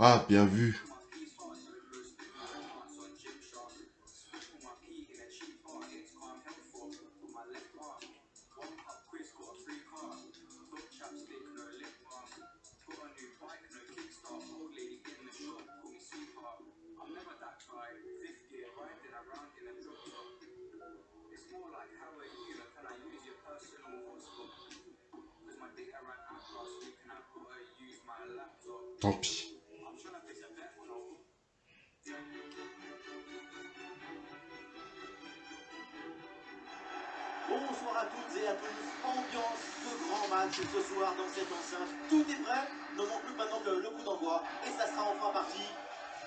Ah, bien vu.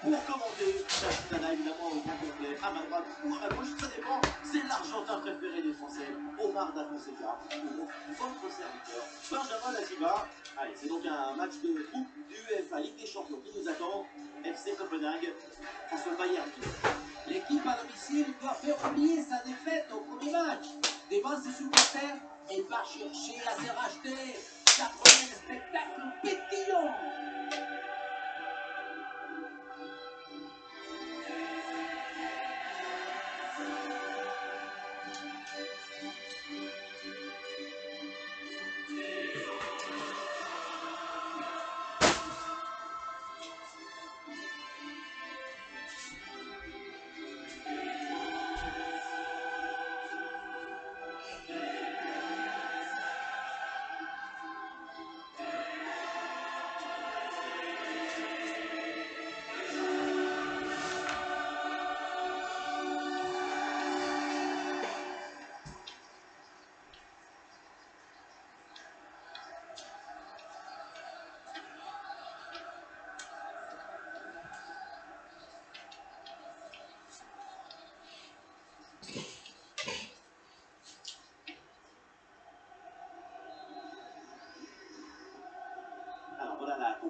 Pour commenter, Nana évidemment au grand complet, à ma droite ou à gauche, ça dépend. C'est l'Argentin préféré des Français, Omar Da Fonseca, votre serviteur, Benjamin Latiba. Allez, c'est donc un match de groupe du UEFA Ligue des Champions qui nous attend. FC Copenhague face au Bayern. L'équipe à domicile doit faire oublier sa défaite au premier match devant ses supporters et va chercher à se racheter. 80 spectacle pétillant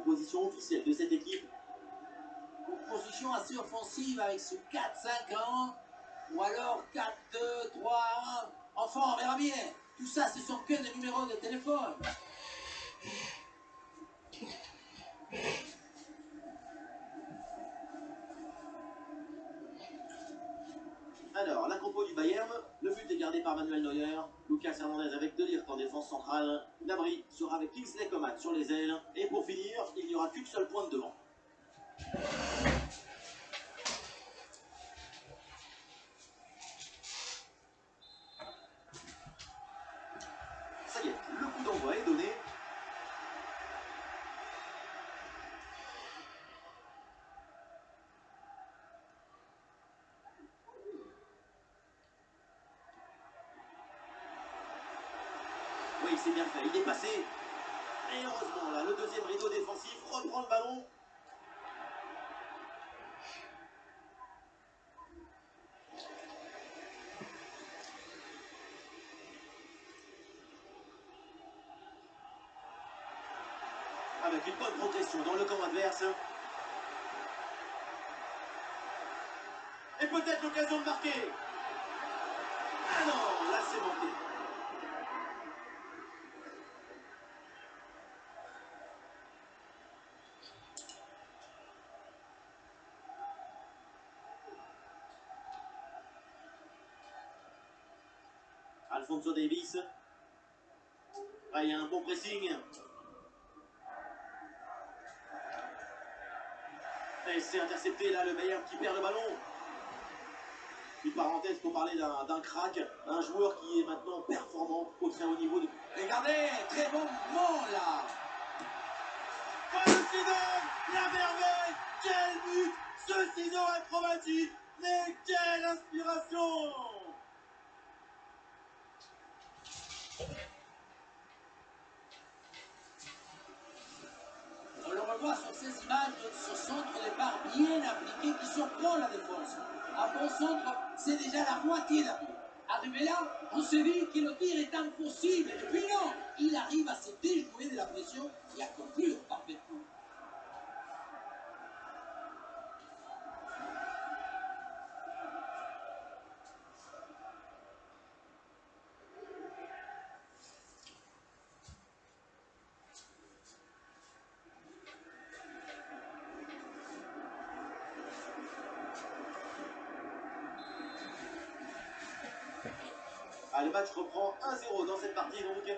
composition officielle de cette équipe. Composition assez offensive avec ce 4-5-1 ou alors 4-2-3-1. Enfin, on verra bien. Tout ça, ce sont que des numéros de téléphone. Kingsley Coman sur les ailes, et pour finir, il n'y aura qu'une seule pointe devant. Ça y est, le coup d'envoi est donné. Oui, c'est bien fait, il est passé. Et heureusement, là, le deuxième rideau défensif reprend le ballon. Avec une bonne progression dans le camp adverse. Et peut-être l'occasion de marquer. Alfonso Davis. Il y a un bon pressing. Et c'est intercepté là, le Bayern qui perd le ballon. Une parenthèse pour parler d'un crack, un joueur qui est maintenant performant au très haut niveau. De... Regardez, très bon mouvement là. La merveille Quel but Ce ciseau acrobatique Mais quelle inspiration qui surprend la défense. Bon centre, c'est déjà la moitié d'appui. Arrivé là, on se dit que le tir est impossible. Et puis non, il arrive à se déjouer de la pression et à conclure parfaitement. Le match reprend 1-0 dans cette partie donc.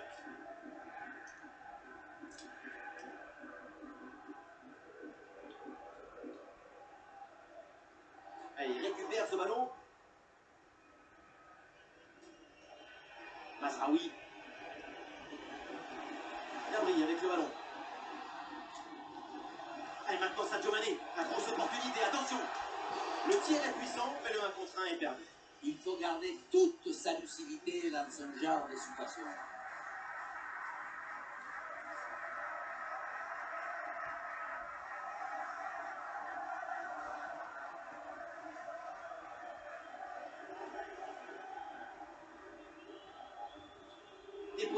Allez, il récupère ce ballon. Masraoui. Gabri avec le ballon. Allez, maintenant Sadio Mané. La grosse opportunité, attention. Le tir est puissant, mais le 1 contre 1 est perdu. Il faut garder toute sa lucidité dans ce genre de situation.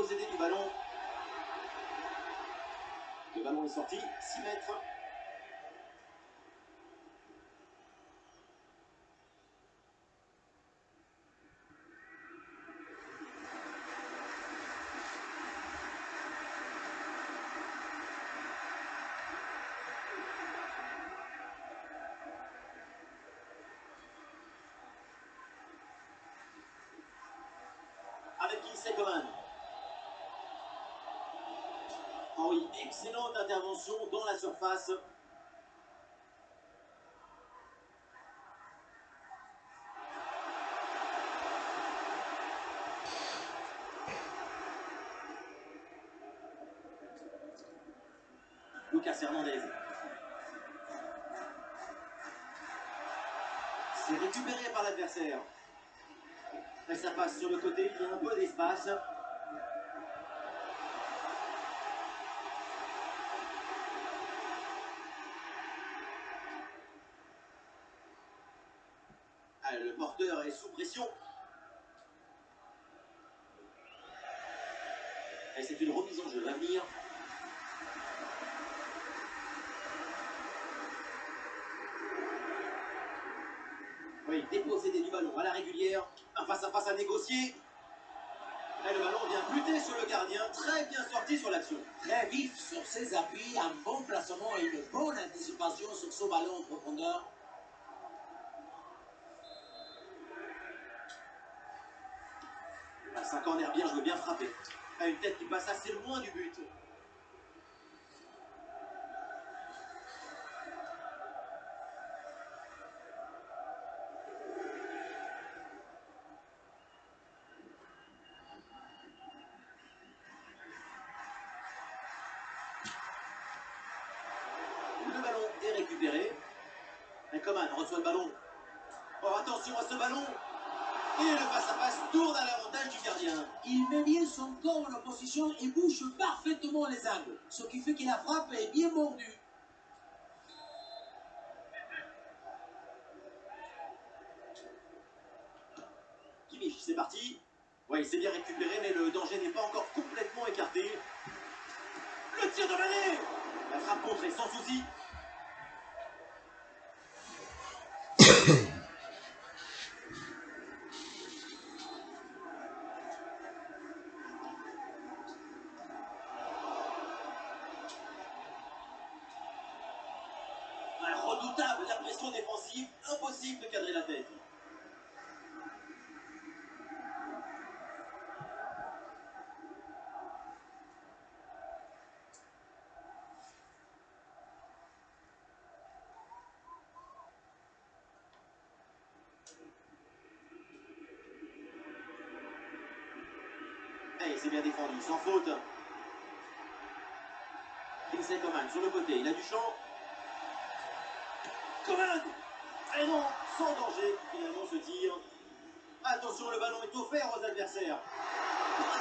Du ballon. Le ballon est sorti, 6 mètres. Excellente intervention dans la surface. Lucas Hernandez. C'est récupéré par l'adversaire. Ça passe sur le côté, il y a un peu d'espace. Ah, le porteur est sous pression. Et c'est une remise en jeu à venir. Oui, dépossédé du ballon à la régulière. Un face à face à négocier. Et le ballon vient buter sur le gardien. Très bien sorti sur l'action. Très vif sur ses appuis, un bon placement et une bonne anticipation sur ce ballon en profondeur. Ah, C'est un corner bien joué, bien frappé. À une tête qui passe assez loin du but. Le ballon est récupéré. Coman reçoit le ballon. Oh, attention à ce ballon. Et le face-à-face tourne à l'avantage du gardien. Il met bien son corps en opposition et bouge parfaitement les angles, ce qui fait que la frappe est bien mordue. Kimmich, c'est parti. Ouais, il s'est bien récupéré, mais le danger n'est pas encore complètement écarté. Le tir de Mané La frappe contrée sans souci. Et c'est bien défendu, sans faute. Kingsley Coman sur le côté, il a du champ. Coman Et non, sans danger, finalement ce tir. Attention, le ballon est offert aux adversaires.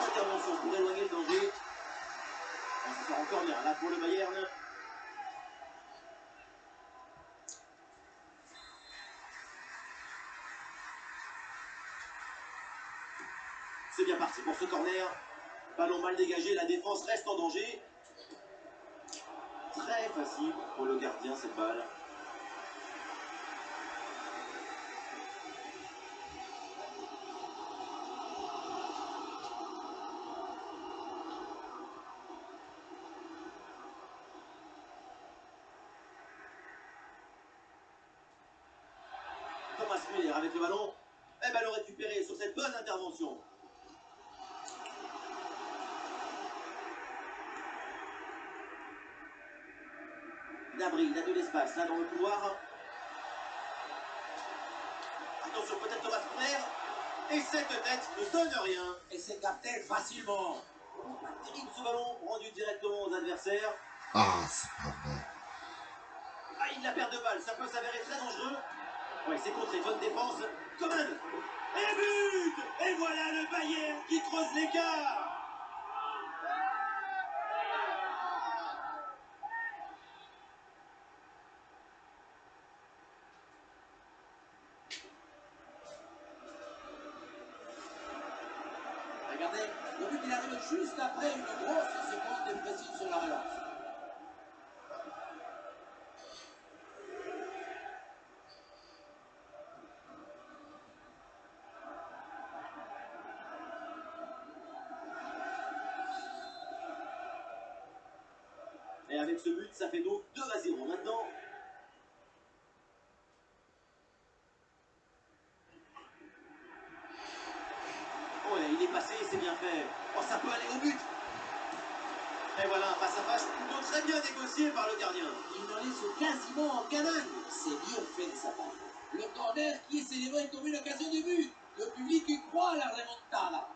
Intervention pour éloigner le danger. On se sort encore bien là pour le Bayern. C'est bien parti ce corner. Ballon mal dégagé, la défense reste en danger. Très facile pour le gardien cette balle. Thomas Müller avec le ballon. Et ballon récupéré sur cette bonne intervention. Nabri, il a de l'espace là dans le couloir. Attention, peut-être Thomas Muller. Et cette tête ne donne rien. Et c'est capté facilement. Pas terrible ce ballon, rendu directement aux adversaires. Ah, c'est pas vrai. Ah, il la perd de balle, ça peut s'avérer très dangereux. Ouais, c'est contré, bonne défense. Coman Et but Et voilà le Bayern qui creuse l'écart Regardez, le but il arrive juste après une grosse seconde de précision sur la relance. Et avec ce but, ça fait donc 2 à 0 maintenant. Oh il est passé, c'est bien fait. Oh, ça peut aller au but. Et voilà, un face à face plutôt très bien négocié par le gardien. Il n'en laisse quasiment en canal. C'est bien fait de sa part. Le corner qui est célébré comme une occasion de but. Le public y croit à la remontada.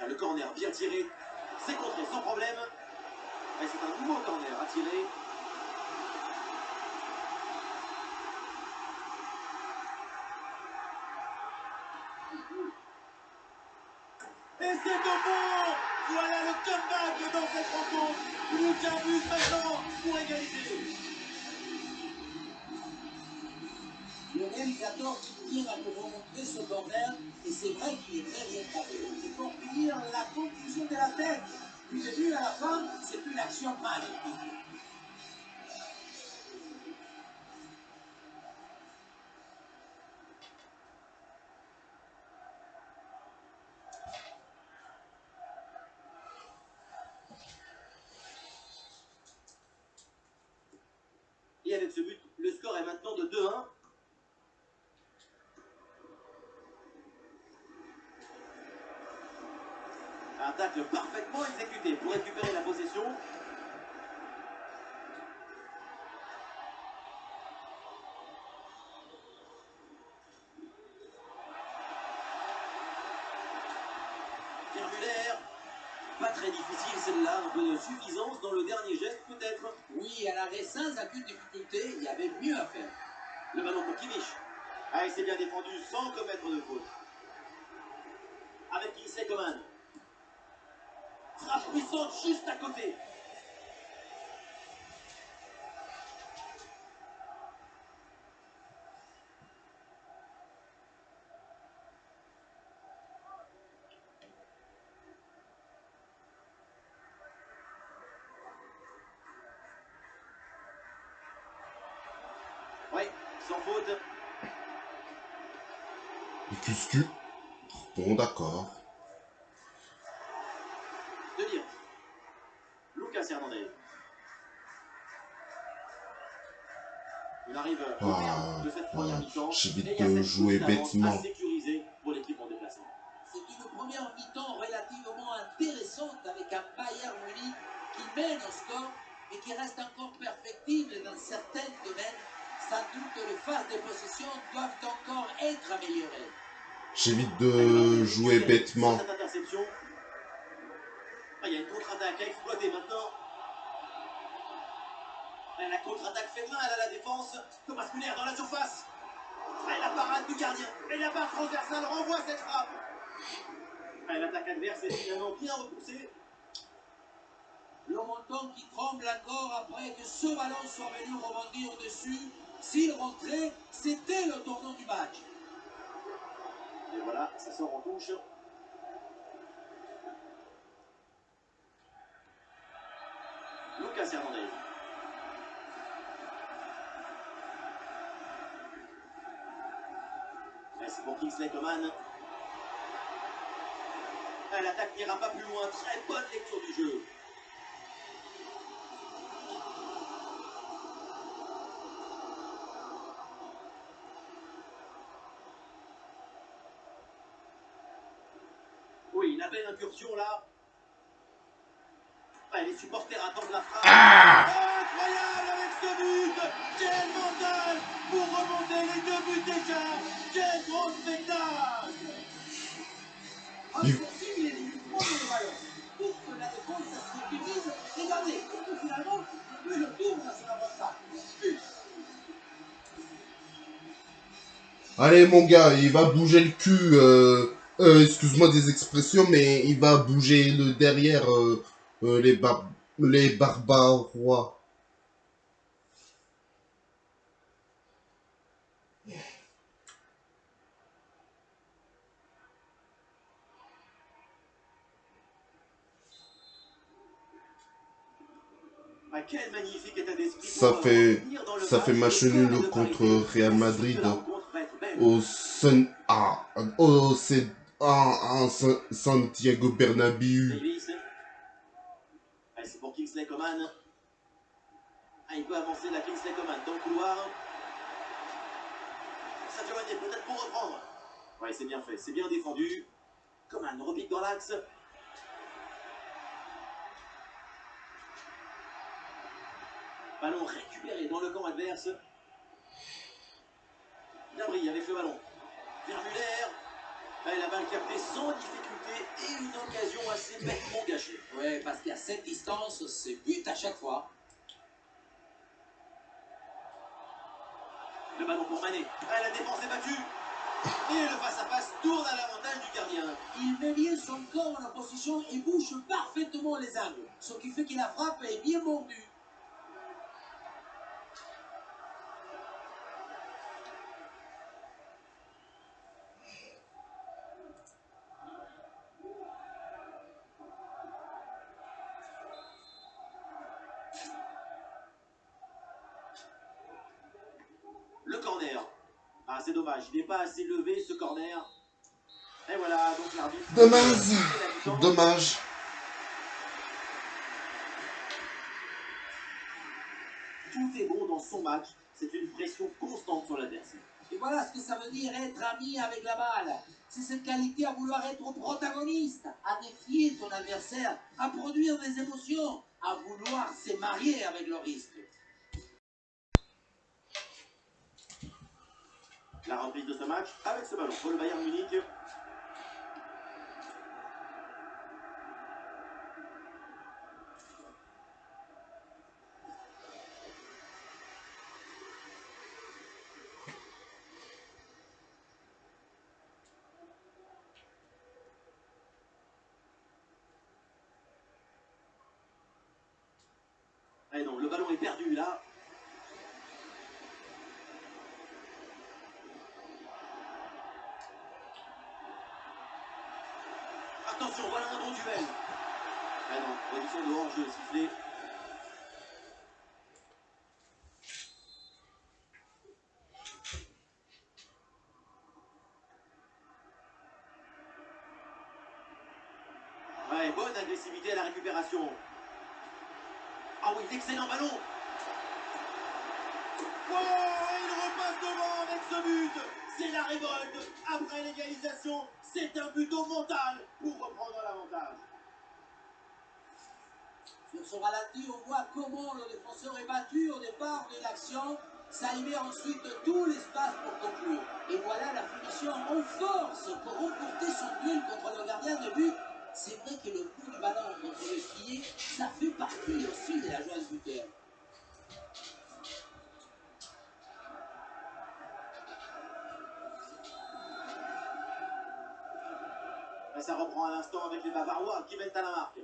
Ah, le corner bien tiré. C'est contré sans problème. Et c'est un nouveau corner à tirer. Et c'est bon Voilà le comeback dans cette rencontre Plus qu'un but maintenant pour égaliser réalisateur qui à vous remontrer ce corner, et c'est vrai qu'il est très bien frappé. Et pour finir, la conclusion de la tête, du début à la fin, c'est une action magnifique. Très difficile celle-là, un peu de suffisance dans le dernier geste peut-être. Oui, à l'arrêt sans aucune difficulté, il y avait mieux à faire. Le ballon pour Kimmich. Ah, il s'est bien défendu sans commettre de faute. Avec Coman. Frappe puissante juste à côté. Arrive au Ah, terme de cette première voilà. mi-temps. J'évite et il y a de jouer bêtement. à sécuriser pour l'équipe en déplacement. C'est une première mi-temps relativement intéressante avec un Bayern Munich qui mène au score et qui reste encore perfectible dans certains domaines. Sans doute les phases de possession doivent encore être améliorées. J'évite de jouer bêtement. Ah, il y a une contre-attaque à exploiter maintenant. La contre-attaque fait mal à la défense. Thomas Müller dans la surface. Ah, la parade du gardien. Et la barre transversale renvoie cette frappe. L'attaque adverse est finalement bien repoussée. Le montant qui tremble encore après que ce ballon soit venu rebondir au-dessus. S'il rentrait, c'était le tournant du match. Et voilà, ça sort en touche. Lucas. Pour Kingsley Coman. Ah, L'attaque n'ira pas plus loin. Très bonne lecture du jeu. Oui, la belle incursion là. Ouais, les supporters attendent la frappe. Ah Incroyable avec ce but Quel mental pour remonter les deux buts déjà Quel grand spectacle En offensive, il est venu prendre le ballon pour que la défense se sécurise. Regardez, finalement, le jeu tourne à son avantage. Allez mon gars, il va bouger le cul. Euh, euh, Excuse-moi des expressions, mais il va bouger le derrière euh, euh, les, bar les barbarois. Ça fait- ça fait match nul contre. Real Madrid. Au Sun... Ah, au Santiago Bernabéu. C'est pour Kingsley Coman. Ah, il peut avancer la Kingsley Coman dans le couloir. Sadio Mané peut-être pour reprendre. Ouais, c'est bien fait, c'est bien défendu. Coman repique dans l'axe. Ballon récupéré dans le camp adverse. Gnabry avec le ballon. Ah, la balle captée sans difficulté et une occasion assez bêtement gâchée. Ouais, parce qu'à cette distance, c'est but à chaque fois. Le ballon pour Mané. Ah, la défense est battue. Et le face-à-face tourne à l'avantage du gardien. Il met bien son corps en opposition et bouche parfaitement les angles. Ce qui fait que la frappe est bien mordue. Le corner. Ah, c'est dommage, il n'est pas assez levé ce corner. Et voilà, donc l'arbitre. Dommage. Dommage. Tout est bon dans son match. C'est une pression constante sur l'adversaire. Et voilà ce que ça veut dire être ami avec la balle. C'est cette qualité à vouloir être protagoniste, à défier ton adversaire, à produire des émotions, à vouloir se marier avec le risque. La reprise de ce match avec ce ballon pour le Bayern Munich. Eh non, le ballon est perdu là. Attention, voilà un bon duel. Ah non, position de hors-jeu sifflé. Ouais, bonne agressivité à la récupération. Ah oui, l'excellent ballon. Oh, il repasse devant avec ce but. C'est la révolte. Après l'égalisation, c'est un but au mental pour reprendre l'avantage. Sur ce ralenti, on voit comment le défenseur est battu au départ de l'action. Ça libère ensuite tout l'espace pour conclure. Et voilà la finition en force pour remporter son duel contre le gardien de but. C'est vrai que le coup du ballon contre le filet, ça fait partie aussi de la joie du buteur. Ça reprend à l'instant avec les Bavarois qui viennent à la marque.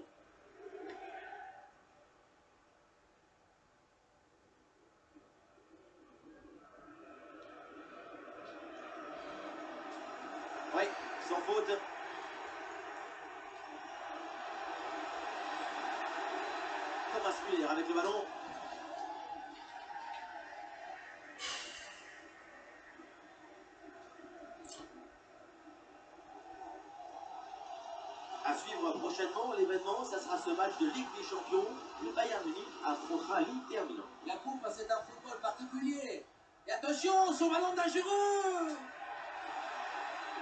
important l'événement, ça sera ce match de Ligue des Champions. Le Bayern Munich affrontera l'Inter Milan. La coupe, c'est un football particulier. Et attention, son ballon dangereux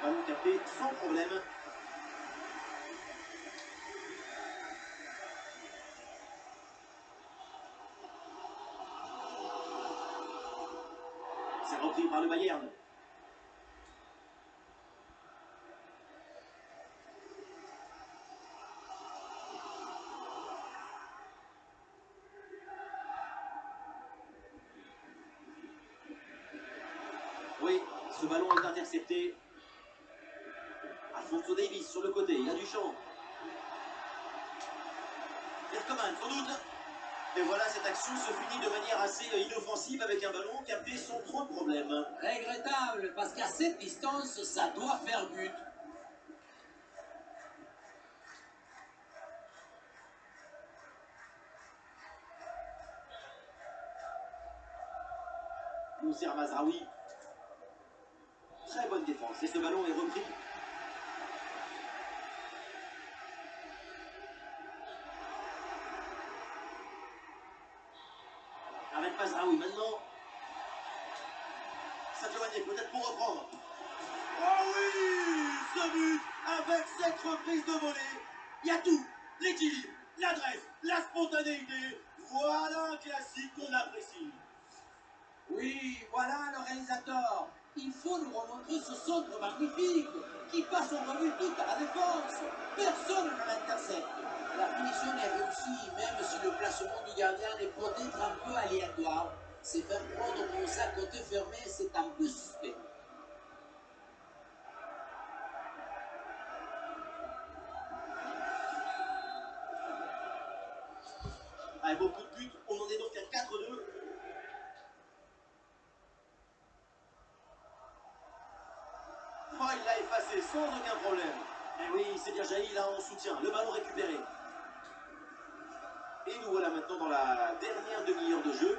Ballon capé sans problème. C'est repris par le Bayern. Ce ballon est intercepté. Alfonso Davis sur le côté, il a du champ. Sans doute. Et voilà, cette action se finit de manière assez inoffensive avec un ballon capté sans trop de problème. Regrettable, parce qu'à cette distance, ça doit faire but. Mousser Mazraoui. Et ce ballon est repris. Avec Mazraoui maintenant. Sadio peut-être pour reprendre. Oh oui Ce but avec cette reprise de volée. Il y a tout. L'équilibre, l'adresse, la spontanéité. Voilà un classique qu'on apprécie. Oui, voilà le réalisateur. Il faut nous remontrer ce centre magnifique qui passe en revue toute la défense. Personne ne l'intercepte. La finition est réussie, même si le placement du gardien est peut-être un peu aléatoire. C'est faire prendre comme ça côté fermé, c'est un peu suspect. Soutien. Le ballon récupéré. Et nous voilà maintenant dans la dernière demi-heure de jeu.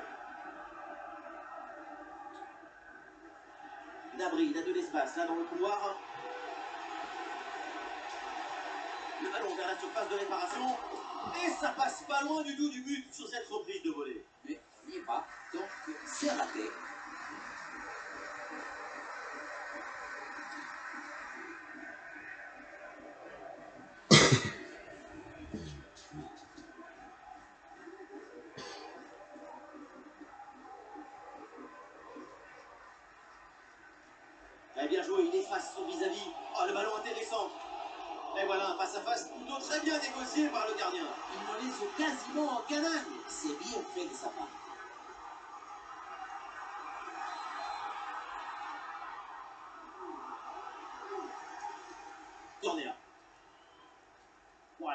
Nabri, il a de l'espace là dans le couloir. Le ballon vers la surface de réparation. Et ça passe pas loin du tout du but sur cette reprise de volée. Mais n'y pas, donc c'est raté.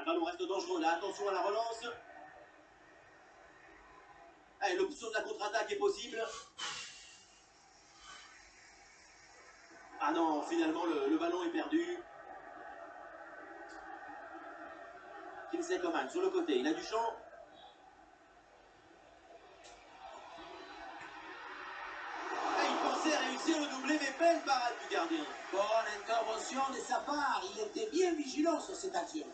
Le ballon reste dangereux là. Attention à la relance. Allez, l'option de la contre-attaque est possible. Ah non, finalement, le, ballon est perdu. Kingsley Coman sur le côté, il a du champ. Et il pensait réussir le doublé, mais belle parade du gardien. Bonne intervention de sa part. Il était bien vigilant sur cette action.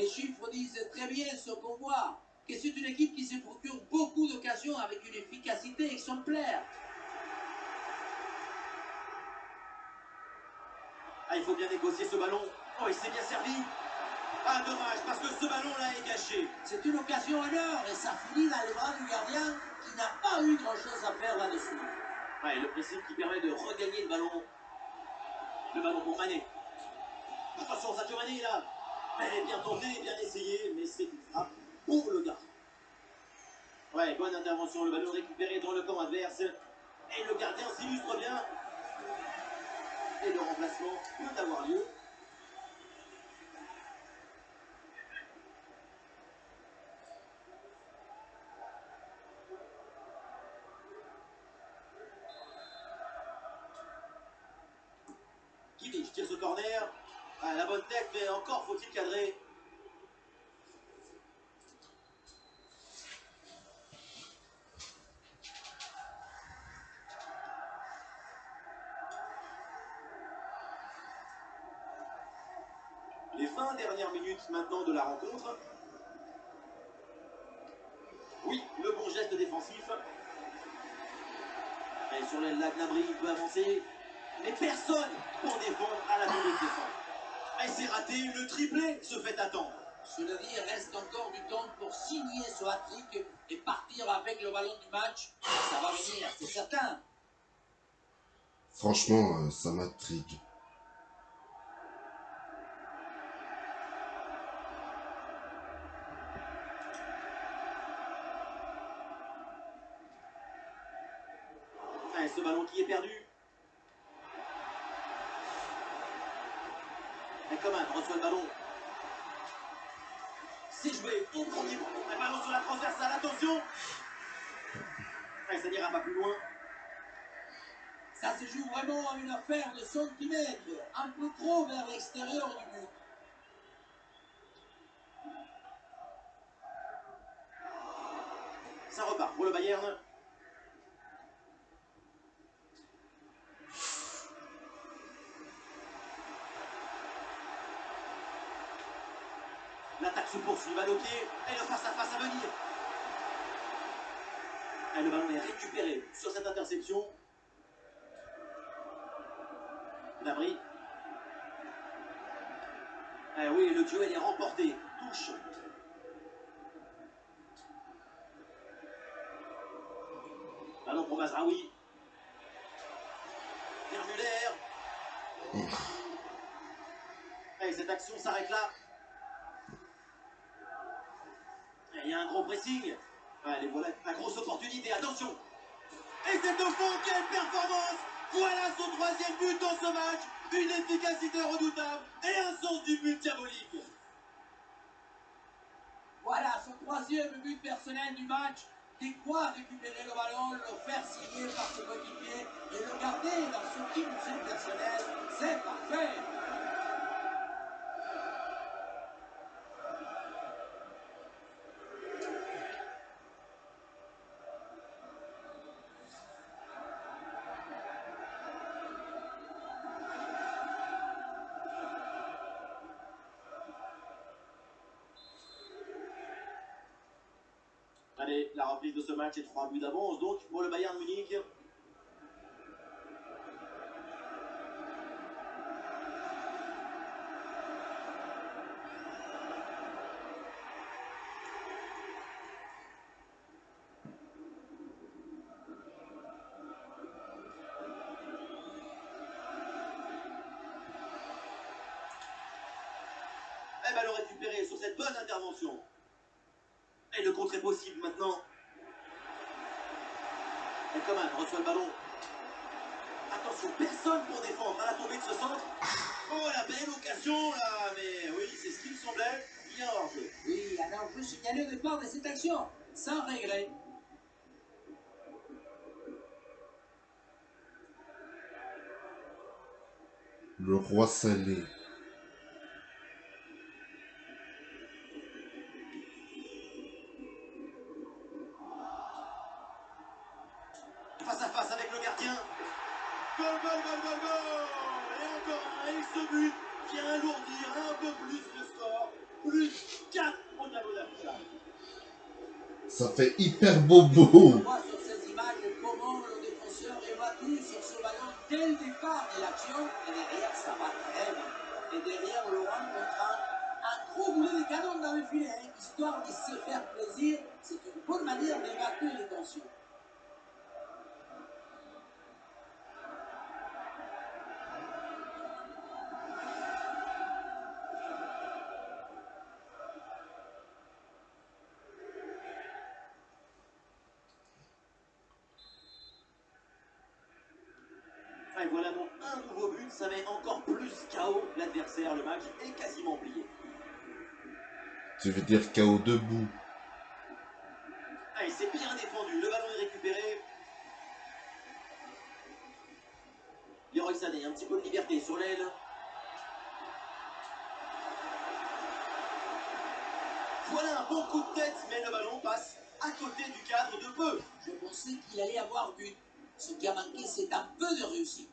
Les chiffres disent très bien ce qu'on voit. Que c'est une équipe qui se procure beaucoup d'occasions avec une efficacité exemplaire. Ah, il faut bien négocier ce ballon. Oh, il s'est bien servi. Ah, dommage, parce que ce ballon-là est gâché. C'est une occasion en or et ça finit dans les bras du gardien qui n'a pas eu grand-chose à faire là-dessus. Ouais, le principe qui permet de regagner le ballon. Le ballon pour Mané. Attention, Sadio Mané là. Elle est bien tentée, bien essayée, mais c'est une frappe pour le gardien. Ouais, bonne intervention. Le ballon récupéré dans le camp adverse. Et le gardien s'illustre bien. Et le remplacement peut avoir lieu. Kimmich tire ce corner. Ah, la bonne tête, mais encore faut-il cadrer. Les 20 dernières minutes maintenant de la rencontre. Oui, le bon geste défensif. Et sur l'aile, Gnabry peut avancer. Mais personne pour défendre à la ligne de défense. Et c'est raté, le triplé se fait attendre. Cela dit, il reste encore du temps pour signer ce hat-trick et partir avec le ballon du match. Ça va venir, c'est certain. Franchement, euh, ça m'intrigue. Ce ballon qui est perdu. Coman reçoit le ballon. C'est joué au premier Un ballon sur la transversale, attention Allez, ça n'ira pas plus loin. Ça se joue vraiment à une affaire de centimètres, un peu trop vers l'extérieur du but. Ça repart pour le Bayern. L'attaque se poursuit, balle au pied, et le face-à-face à venir. Et le ballon est récupéré sur cette interception. D'abri. Eh oui, le duel est remporté. Touche. Ballon pour Mazraoui. Pierre Muller. Allez, cette action s'arrête là. Il y a un gros pressing. Allez, voilà la grosse opportunité. Attention. Et c'est de fond, quelle performance Voilà son troisième but dans ce match. Une efficacité redoutable et un sens du but diabolique. Voilà son troisième but personnel du match. Dès quoi récupérer le ballon, le faire signer par ses coéquipiers et le garder dans son but personnel, c'est parfait. Match est 3 buts d'avance donc pour le Bayern Munich. Et ballon récupéré sur cette bonne intervention. Et le contre est possible maintenant. Coman reçoit le ballon. Attention, personne pour défendre à la tombée de ce centre. Oh, la belle occasion là Mais oui, c'est ce qui me semblait. Il y a un hors-jeu. Oui, alors je signalé au départ de cette action, sans regret. Le roi salé. Plus 4 au tableau d'affichage. Ça fait hyper bobo. On voit sur ces images comment le défenseur est battu sur ce ballon dès le départ de l'action. Et derrière, ça va très bien. Et derrière, Laurent contraint un gros boulet de canon dans le filet, hein, histoire de se faire plaisir. C'est une bonne manière d'évacuer les tensions. Tu veux dire KO debout. Allez, c'est bien défendu. Le ballon est récupéré. Leroy Sané, un petit peu de liberté sur l'aile. Voilà un bon coup de tête, mais le ballon passe à côté du cadre de peu. Je pensais qu'il allait avoir but. Ce qui a manqué, c'est un peu de réussite.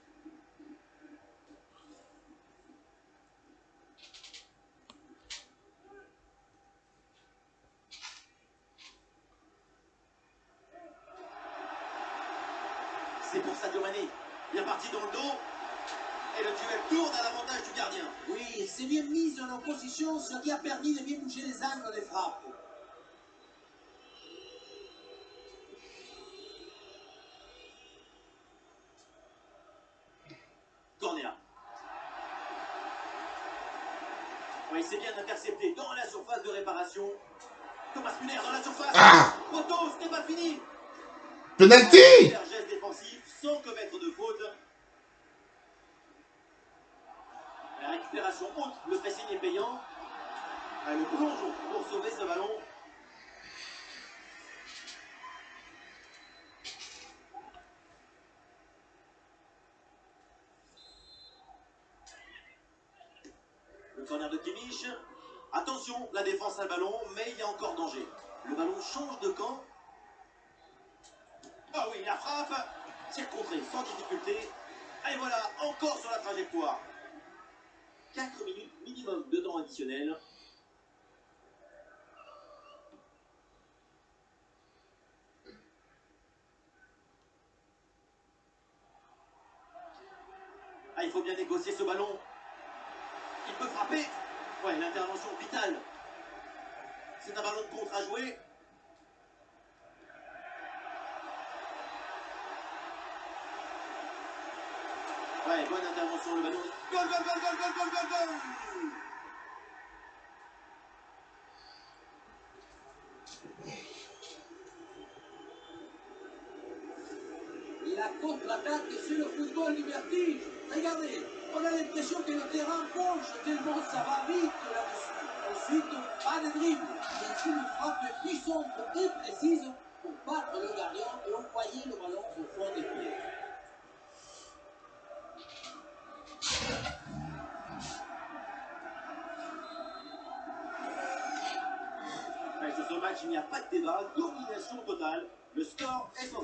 ce qui a permis de bien bouger les angles des frappes. Cornéa. Oui, c'est bien intercepté dans la surface de réparation. Thomas Muller dans la surface. Ah Trop tôt, c'était pas fini. Penalty corner de Kimmich. Attention, la défense a le ballon, mais il y a encore danger. Le ballon change de camp. Ah oui, la frappe. C'est contré sans difficulté. Et voilà, encore sur la trajectoire. 4 minutes minimum de temps additionnel. Ah, il faut bien négocier ce ballon. Il peut frapper. Ouais, l'intervention vitale. C'est un ballon de contre à jouer. Ouais, bonne intervention, le ballon. Goal, goal, goal, goal, goal, goal, goal La contre-attaque, c'est le football du. Regardez, on a l'impression que le terrain penche tellement ça va vite là-dessus. Ensuite, pas de dribble, mais une frappe puissante et précise pour battre le gardien et envoyer le ballon au fond des pieds. Sur ce match, il n'y a pas de débat. Domination totale. Le score est sans